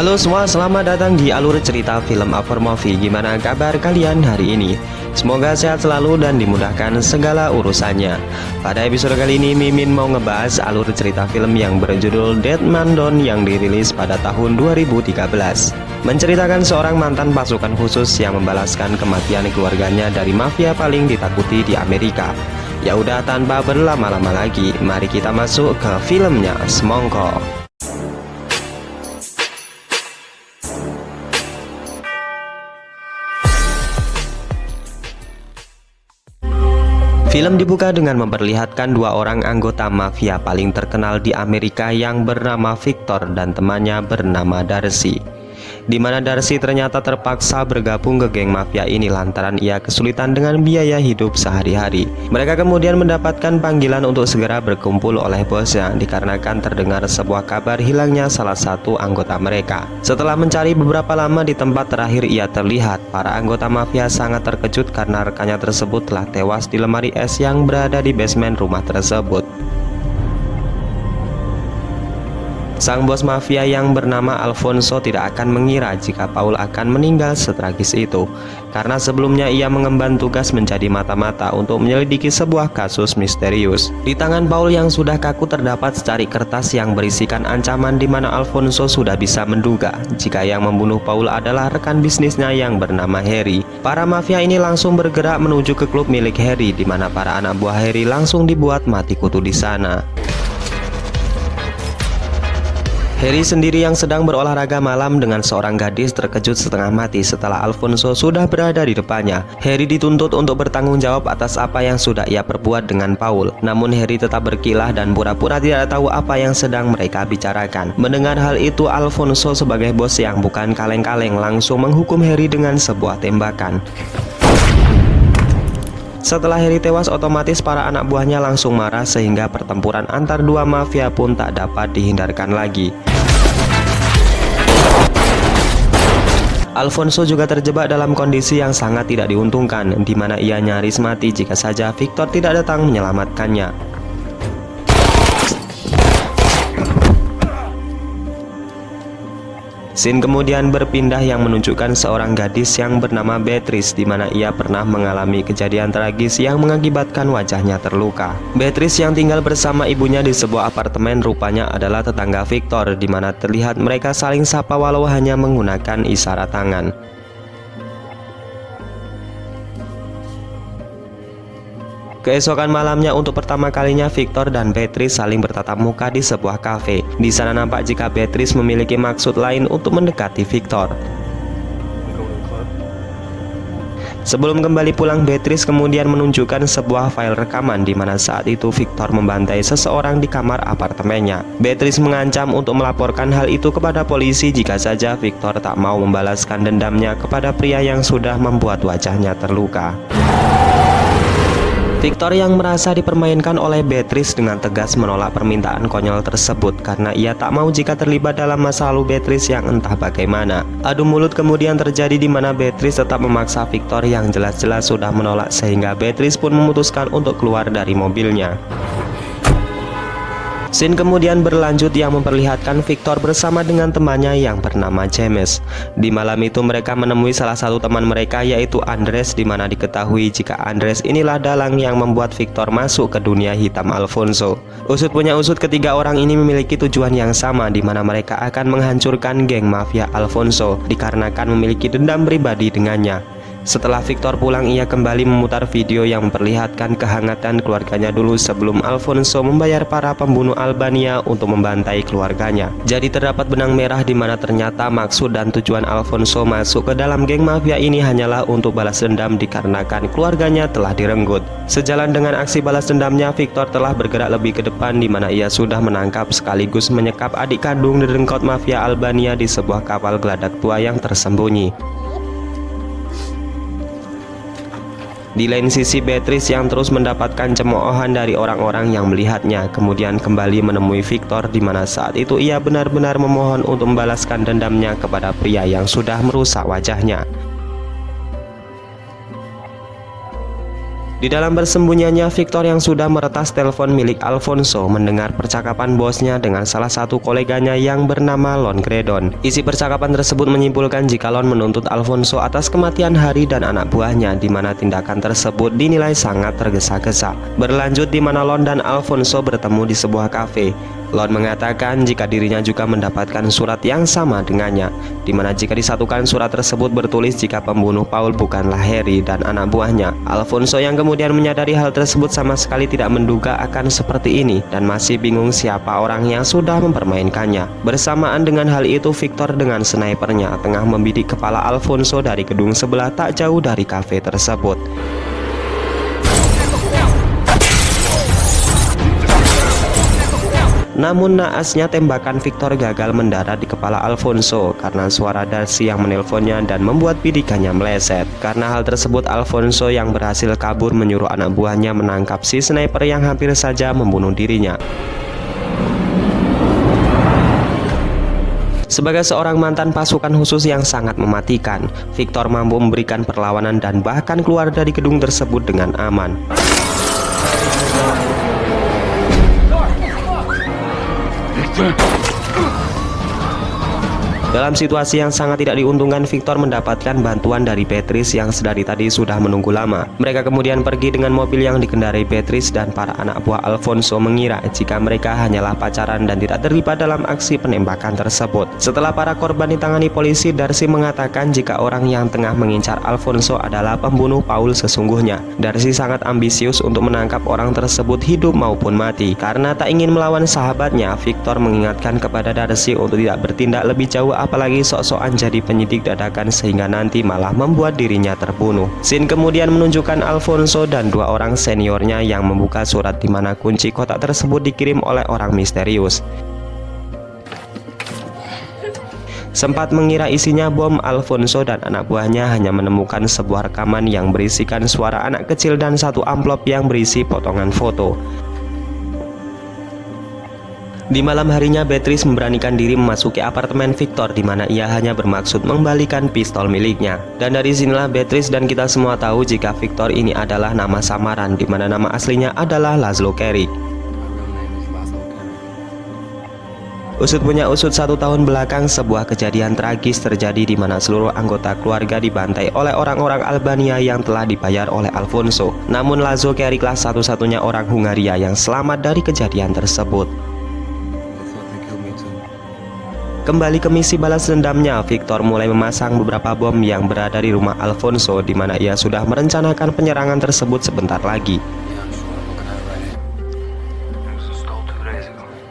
Halo semua, selamat datang di alur cerita film After Movie Gimana kabar kalian hari ini? Semoga sehat selalu dan dimudahkan segala urusannya. Pada episode kali ini Mimin mau ngebahas alur cerita film yang berjudul Dead Man Down yang dirilis pada tahun 2013 Menceritakan seorang mantan pasukan khusus yang membalaskan kematian keluarganya dari mafia paling ditakuti di Amerika. Ya udah tanpa berlama-lama lagi, mari kita masuk ke filmnya. Semongko Film dibuka dengan memperlihatkan dua orang anggota mafia paling terkenal di Amerika yang bernama Victor dan temannya bernama Darcy di mana Darcy ternyata terpaksa bergabung ke geng mafia ini lantaran ia kesulitan dengan biaya hidup sehari-hari. Mereka kemudian mendapatkan panggilan untuk segera berkumpul oleh bosnya dikarenakan terdengar sebuah kabar hilangnya salah satu anggota mereka. Setelah mencari beberapa lama di tempat terakhir ia terlihat, para anggota mafia sangat terkejut karena rekannya tersebut telah tewas di lemari es yang berada di basement rumah tersebut. Sang bos mafia yang bernama Alfonso tidak akan mengira jika Paul akan meninggal setragis itu Karena sebelumnya ia mengemban tugas menjadi mata-mata untuk menyelidiki sebuah kasus misterius. Di tangan Paul yang sudah kaku terdapat secari kertas yang berisikan ancaman di mana Alfonso sudah bisa menduga Jika yang membunuh Paul adalah rekan bisnisnya yang bernama Harry. Para mafia ini langsung bergerak menuju ke klub milik Harry di mana para anak buah Harry langsung dibuat mati kutu di sana Harry sendiri yang sedang berolahraga malam dengan seorang gadis terkejut setengah mati setelah Alfonso sudah berada di depannya. Harry dituntut untuk bertanggung jawab atas apa yang sudah ia perbuat dengan Paul. Namun Harry tetap berkilah dan pura-pura tidak tahu apa yang sedang mereka bicarakan. Mendengar hal itu, Alfonso sebagai bos yang bukan kaleng-kaleng langsung menghukum Harry dengan sebuah tembakan. Setelah Harry tewas otomatis para anak buahnya langsung marah sehingga pertempuran antar dua mafia pun tak dapat dihindarkan lagi. Alfonso juga terjebak dalam kondisi yang sangat tidak diuntungkan di mana ia nyaris mati jika saja Victor tidak datang menyelamatkannya. Scene kemudian berpindah yang menunjukkan seorang gadis yang bernama Beatrice di mana ia pernah mengalami kejadian tragis yang mengakibatkan wajahnya terluka. Beatrice yang tinggal bersama ibunya di sebuah apartemen rupanya adalah tetangga Victor di mana terlihat mereka saling sapa walau hanya menggunakan isyarat tangan. Keesokan malamnya untuk pertama kalinya Victor dan Beatrice saling bertatap muka di sebuah kafe. Di sana nampak jika Beatrice memiliki maksud lain untuk mendekati Victor. Sebelum kembali pulang, Beatrice kemudian menunjukkan sebuah file rekaman di mana saat itu Victor membantai seseorang di kamar apartemennya. Beatrice mengancam untuk melaporkan hal itu kepada polisi jika saja Victor tak mau membalaskan dendamnya kepada pria yang sudah membuat wajahnya terluka. Victor yang merasa dipermainkan oleh Beatrice dengan tegas menolak permintaan konyol tersebut karena ia tak mau jika terlibat dalam masa lalu Beatrice yang entah bagaimana. Adu mulut kemudian terjadi di mana Beatrice tetap memaksa Victor yang jelas-jelas sudah menolak sehingga Beatrice pun memutuskan untuk keluar dari mobilnya. Scene kemudian berlanjut yang memperlihatkan Victor bersama dengan temannya yang bernama James. Di malam itu mereka menemui salah satu teman mereka yaitu Andres di mana diketahui jika Andres inilah dalang yang membuat Victor masuk ke dunia hitam Alfonso. Usut punya usut ketiga orang ini memiliki tujuan yang sama di mana mereka akan menghancurkan geng mafia Alfonso dikarenakan memiliki dendam pribadi dengannya. Setelah Victor pulang ia kembali memutar video yang memperlihatkan kehangatan keluarganya dulu sebelum Alfonso membayar para pembunuh Albania untuk membantai keluarganya. Jadi terdapat benang merah di mana ternyata maksud dan tujuan Alfonso masuk ke dalam geng mafia ini hanyalah untuk balas dendam dikarenakan keluarganya telah direnggut. Sejalan dengan aksi balas dendamnya, Victor telah bergerak lebih ke depan di mana ia sudah menangkap sekaligus menyekap adik kandung derengkot mafia Albania di sebuah kapal geladak tua yang tersembunyi. Di lain sisi Beatrice yang terus mendapatkan cemoohan dari orang-orang yang melihatnya kemudian kembali menemui Victor di mana saat itu ia benar-benar memohon untuk membalaskan dendamnya kepada pria yang sudah merusak wajahnya. Di dalam bersembunyinya, Victor yang sudah meretas telepon milik Alfonso mendengar percakapan bosnya dengan salah satu koleganya yang bernama Lon Gredon. Isi percakapan tersebut menyimpulkan jika Lon menuntut Alfonso atas kematian Hari dan anak buahnya di mana tindakan tersebut dinilai sangat tergesa-gesa. Berlanjut di mana Lon dan Alfonso bertemu di sebuah kafe. Lon mengatakan jika dirinya juga mendapatkan surat yang sama dengannya, di mana jika disatukan surat tersebut bertulis jika pembunuh Paul bukanlah Harry dan anak buahnya. Alfonso yang kemudian menyadari hal tersebut sama sekali tidak menduga akan seperti ini dan masih bingung siapa orang yang sudah mempermainkannya. Bersamaan dengan hal itu, Victor dengan snipernya tengah membidik kepala Alfonso dari gedung sebelah tak jauh dari kafe tersebut. Namun naasnya tembakan Victor gagal mendarat di kepala Alfonso karena suara Darcy yang menelponnya dan membuat bidikannya meleset. Karena hal tersebut Alfonso yang berhasil kabur menyuruh anak buahnya menangkap si sniper yang hampir saja membunuh dirinya. Sebagai seorang mantan pasukan khusus yang sangat mematikan, Victor mampu memberikan perlawanan dan bahkan keluar dari gedung tersebut dengan aman. Over! Dalam situasi yang sangat tidak diuntungkan, Victor mendapatkan bantuan dari Beatrice yang sedari tadi sudah menunggu lama. Mereka kemudian pergi dengan mobil yang dikendarai Beatrice dan para anak buah Alfonso mengira jika mereka hanyalah pacaran dan tidak terlibat dalam aksi penembakan tersebut. Setelah para korban ditangani polisi, Darcy mengatakan jika orang yang tengah mengincar Alfonso adalah pembunuh Paul sesungguhnya. Darcy sangat ambisius untuk menangkap orang tersebut hidup maupun mati. Karena tak ingin melawan sahabatnya, Victor mengingatkan kepada Darcy untuk tidak bertindak lebih jauh apalagi sok-sokan jadi penyidik dadakan sehingga nanti malah membuat dirinya terbunuh. Sin kemudian menunjukkan Alfonso dan dua orang seniornya yang membuka surat di mana kunci kotak tersebut dikirim oleh orang misterius. Sempat mengira isinya bom, Alfonso dan anak buahnya hanya menemukan sebuah rekaman yang berisikan suara anak kecil dan satu amplop yang berisi potongan foto. Di malam harinya Beatrice memberanikan diri memasuki apartemen Victor di mana ia hanya bermaksud mengembalikan pistol miliknya. Dan dari sinilah Beatrice dan kita semua tahu jika Victor ini adalah nama samaran di mana nama aslinya adalah Laszlo Carrick. Usut punya usut satu tahun belakang sebuah kejadian tragis terjadi di mana seluruh anggota keluarga dibantai oleh orang-orang Albania yang telah dibayar oleh Alfonso. Namun Lazo Carricklah satu-satunya orang Hungaria yang selamat dari kejadian tersebut. Kembali ke misi balas dendamnya, Victor mulai memasang beberapa bom yang berada di rumah Alfonso di mana ia sudah merencanakan penyerangan tersebut sebentar lagi.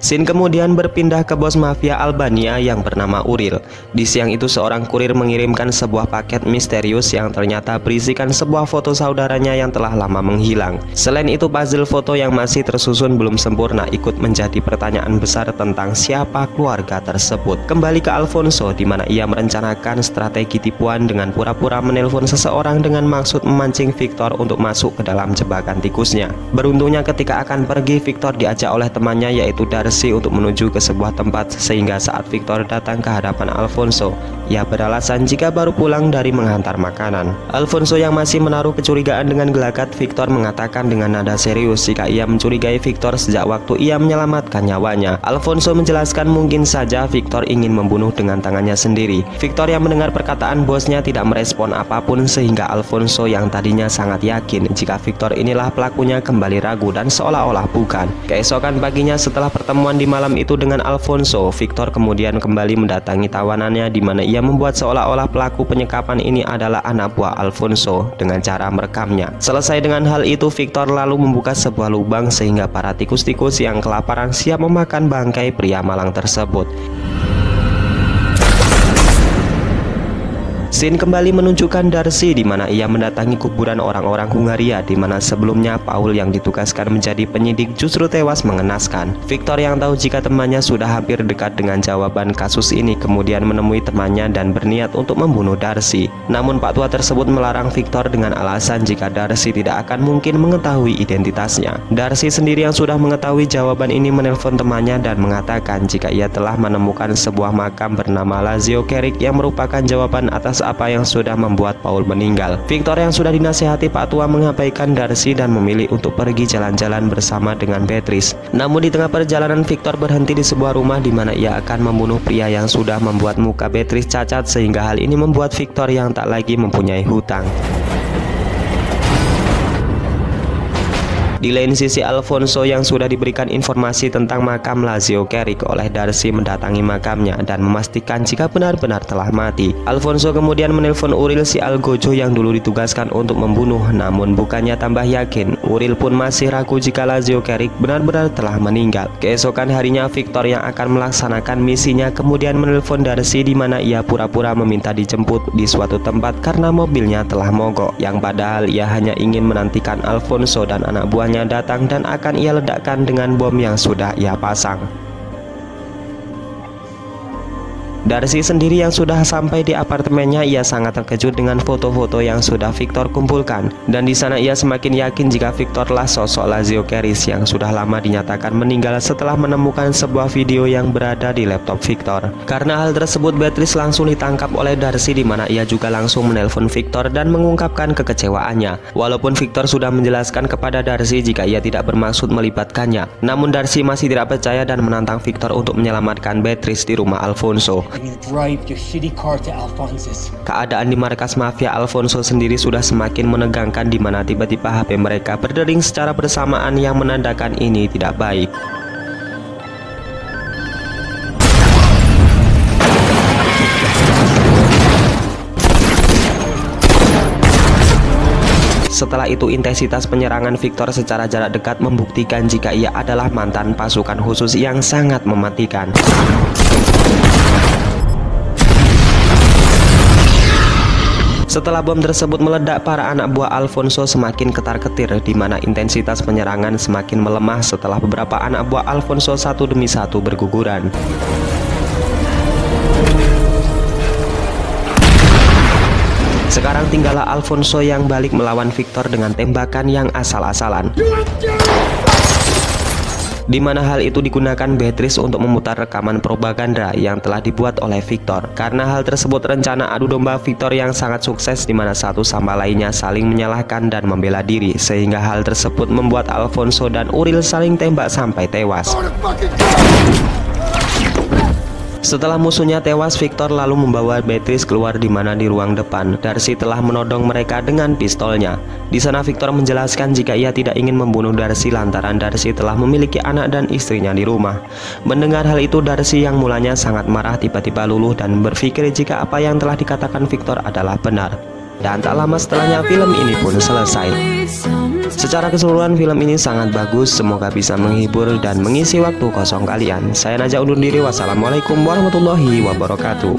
Sin kemudian berpindah ke bos mafia Albania yang bernama Uril. Di siang itu seorang kurir mengirimkan sebuah paket misterius yang ternyata berisikan sebuah foto saudaranya yang telah lama menghilang. Selain itu puzzle foto yang masih tersusun belum sempurna ikut menjadi pertanyaan besar tentang siapa keluarga tersebut. Kembali ke Alfonso di mana ia merencanakan strategi tipuan dengan pura-pura menelpon seseorang dengan maksud memancing Victor untuk masuk ke dalam jebakan tikusnya. Beruntungnya ketika akan pergi Victor diajak oleh temannya yaitu dari bersih untuk menuju ke sebuah tempat sehingga saat Victor datang ke hadapan Alfonso, ia beralasan jika baru pulang dari menghantar makanan. Alfonso yang masih menaruh kecurigaan dengan gelagat, Victor mengatakan dengan nada serius jika ia mencurigai Victor sejak waktu ia menyelamatkan nyawanya. Alfonso menjelaskan mungkin saja Victor ingin membunuh dengan tangannya sendiri. Victor yang mendengar perkataan bosnya tidak merespon apa pun sehingga Alfonso yang tadinya sangat yakin jika Victor inilah pelakunya kembali ragu dan seolah-olah bukan. Keesokan paginya setelah pertemuan pertemuan di malam itu dengan Alfonso, Victor kemudian kembali mendatangi tawanannya di mana ia membuat seolah-olah pelaku penyekapan ini adalah anak buah Alfonso dengan cara merekamnya. Selesai dengan hal itu, Victor lalu membuka sebuah lubang sehingga para tikus-tikus yang kelaparan siap memakan bangkai pria malang tersebut. Scene kembali menunjukkan Darcy di mana ia mendatangi kuburan orang-orang Hungaria di mana sebelumnya Paul yang ditugaskan menjadi penyidik justru tewas mengenaskan. Victor yang tahu jika temannya sudah hampir dekat dengan jawaban kasus ini kemudian menemui temannya dan berniat untuk membunuh Darcy. Namun Pak Tua tersebut melarang Victor dengan alasan jika Darcy tidak akan mungkin mengetahui identitasnya. Darcy sendiri yang sudah mengetahui jawaban ini menelpon temannya dan mengatakan jika ia telah menemukan sebuah makam bernama Lazio Carrick yang merupakan jawaban atas apa yang sudah membuat Paul meninggal. Victor yang sudah dinasehati Pak Tua mengabaikan Darcy dan memilih untuk pergi jalan-jalan bersama dengan Beatrice. Namun di tengah perjalanan Victor berhenti di sebuah rumah di mana ia akan membunuh pria yang sudah membuat muka Beatrice cacat sehingga hal ini membuat Victor yang tak lagi mempunyai hutang. Di lain sisi Alfonso yang sudah diberikan informasi tentang makam Lazio Carrick oleh Darcy mendatangi makamnya dan memastikan jika benar-benar telah mati. Alfonso kemudian menelpon Uril si Algojo yang dulu ditugaskan untuk membunuh namun bukannya tambah yakin. Uril pun masih ragu jika Lazio Carrick benar-benar telah meninggal. Keesokan harinya Victor yang akan melaksanakan misinya kemudian menelpon Darcy di mana ia pura-pura meminta dijemput di suatu tempat karena mobilnya telah mogok yang padahal ia hanya ingin menantikan Alfonso dan anak buahnya datang dan akan ia ledakkan dengan bom yang sudah ia pasang. Darcy sendiri yang sudah sampai di apartemennya ia sangat terkejut dengan foto-foto yang sudah Victor kumpulkan dan di sana ia semakin yakin jika Victor lah sosok Lazio Keris yang sudah lama dinyatakan meninggal setelah menemukan sebuah video yang berada di laptop Victor. Karena hal tersebut Beatrice langsung ditangkap oleh Darcy di mana ia juga langsung menelpon Victor dan mengungkapkan kekecewaannya. Walaupun Victor sudah menjelaskan kepada Darcy jika ia tidak bermaksud melibatkannya, namun Darcy masih tidak percaya dan menantang Victor untuk menyelamatkan Beatrice di rumah Alfonso. Keadaan di markas mafia Alfonso sendiri sudah semakin menegangkan di mana tiba-tiba HP mereka berdering secara bersamaan yang menandakan ini tidak baik. Setelah itu intensitas penyerangan Victor secara jarak dekat membuktikan jika ia adalah mantan pasukan khusus yang sangat mematikan. Setelah bom tersebut meledak, para anak buah Alfonso semakin ketar-ketir di mana intensitas penyerangan semakin melemah setelah beberapa anak buah Alfonso satu demi satu berguguran. Sekarang tinggallah Alfonso yang balik melawan Victor dengan tembakan yang asal-asalan di mana hal itu digunakan Beatrice untuk memutar rekaman propaganda yang telah dibuat oleh Victor. Karena hal tersebut rencana adu domba Victor yang sangat sukses di mana satu sama lainnya saling menyalahkan dan membela diri sehingga hal tersebut membuat Alfonso dan Uril saling tembak sampai tewas. Setelah musuhnya tewas, Victor lalu membawa Beatrice keluar di mana di ruang depan. Darcy telah menodong mereka dengan pistolnya. Di sana Victor menjelaskan jika ia tidak ingin membunuh Darcy lantaran Darcy telah memiliki anak dan istrinya di rumah. Mendengar hal itu, Darcy yang mulanya sangat marah tiba-tiba luluh dan berpikir jika apa yang telah dikatakan Victor adalah benar. Dan tak lama setelahnya film ini pun selesai. Secara keseluruhan film ini sangat bagus, semoga bisa menghibur dan mengisi waktu kosong kalian. Saya Naja undur diri, wassalamualaikum warahmatullahi wabarakatuh.